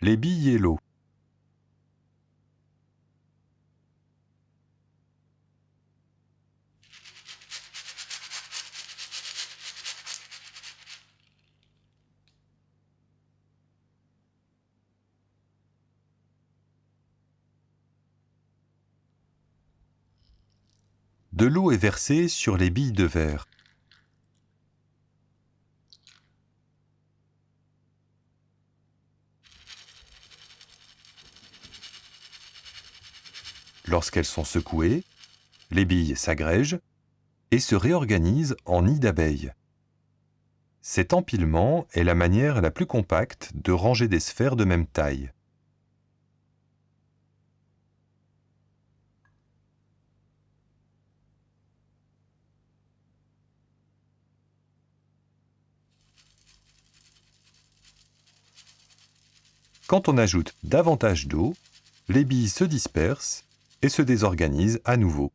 Les billes et l'eau. De l'eau est versée sur les billes de verre. Lorsqu'elles sont secouées, les billes s'agrègent et se réorganisent en nid d'abeilles. Cet empilement est la manière la plus compacte de ranger des sphères de même taille. Quand on ajoute davantage d'eau, les billes se dispersent et se désorganisent à nouveau.